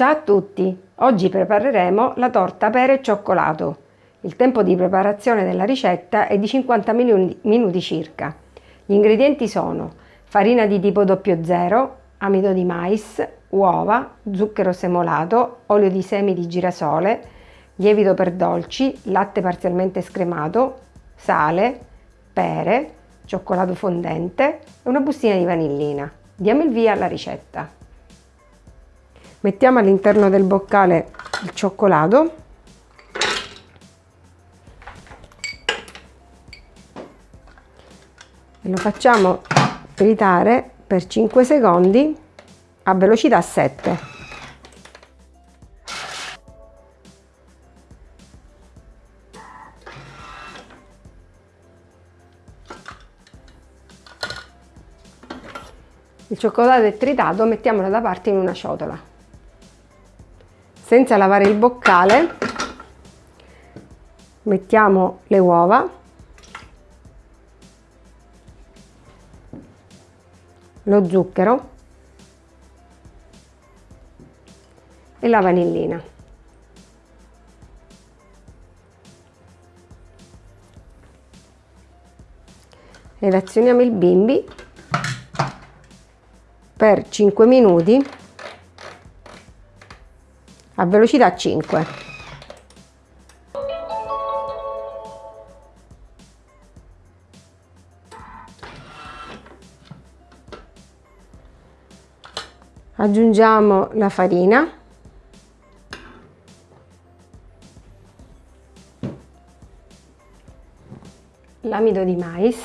Ciao a tutti! Oggi prepareremo la torta pere e cioccolato. Il tempo di preparazione della ricetta è di 50 minuti circa. Gli ingredienti sono farina di tipo 00, amido di mais, uova, zucchero semolato, olio di semi di girasole, lievito per dolci, latte parzialmente scremato, sale, pere, cioccolato fondente e una bustina di vanillina. Diamo il via alla ricetta. Mettiamo all'interno del boccale il cioccolato e lo facciamo tritare per 5 secondi a velocità 7. Il cioccolato è tritato, mettiamolo da parte in una ciotola senza lavare il boccale mettiamo le uova. Lo zucchero. E la vanillina. Ed azioniamo il bimbi per 5 minuti a velocità 5. Aggiungiamo la farina. L'amido di mais.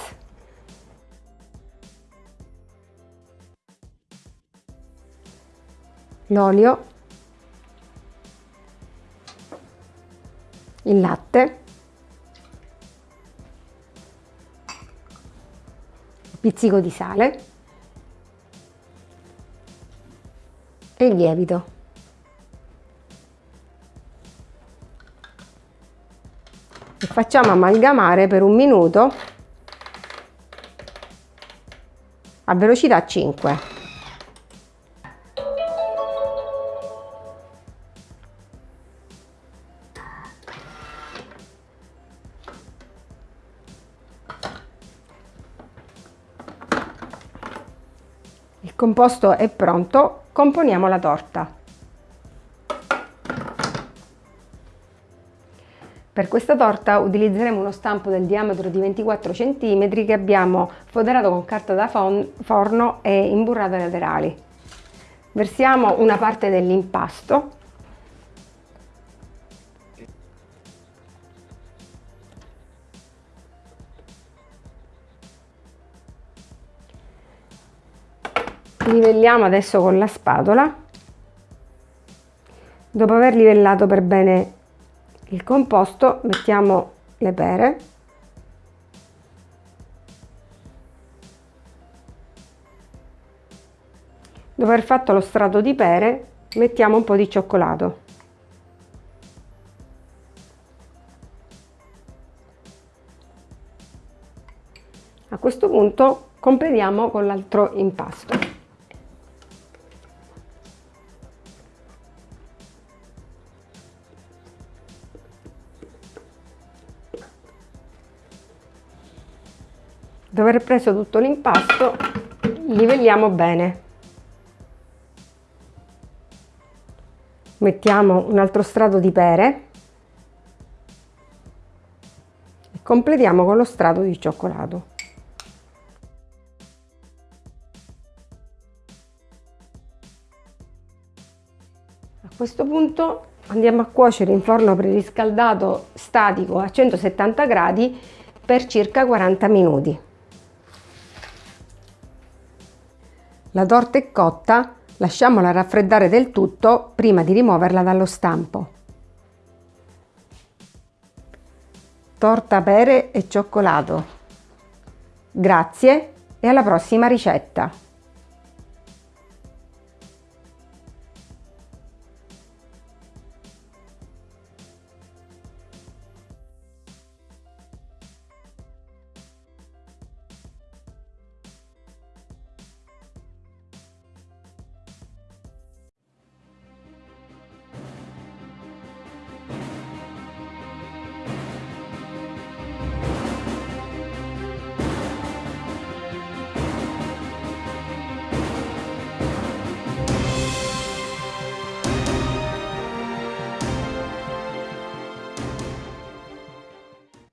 L'olio il latte, un pizzico di sale e il lievito. E facciamo amalgamare per un minuto a velocità 5. Composto è pronto, componiamo la torta. Per questa torta utilizzeremo uno stampo del diametro di 24 cm che abbiamo foderato con carta da forno e imburrato ai laterali. Versiamo una parte dell'impasto livelliamo adesso con la spatola. Dopo aver livellato per bene il composto mettiamo le pere. Dopo aver fatto lo strato di pere mettiamo un po' di cioccolato. A questo punto completiamo con l'altro impasto dopo aver preso tutto l'impasto livelliamo bene. Mettiamo un altro strato di pere e completiamo con lo strato di cioccolato. A questo punto andiamo a cuocere in forno preriscaldato statico a 170 gradi per circa 40 minuti La torta è cotta, lasciamola raffreddare del tutto prima di rimuoverla dallo stampo. Torta pere e cioccolato. Grazie e alla prossima ricetta!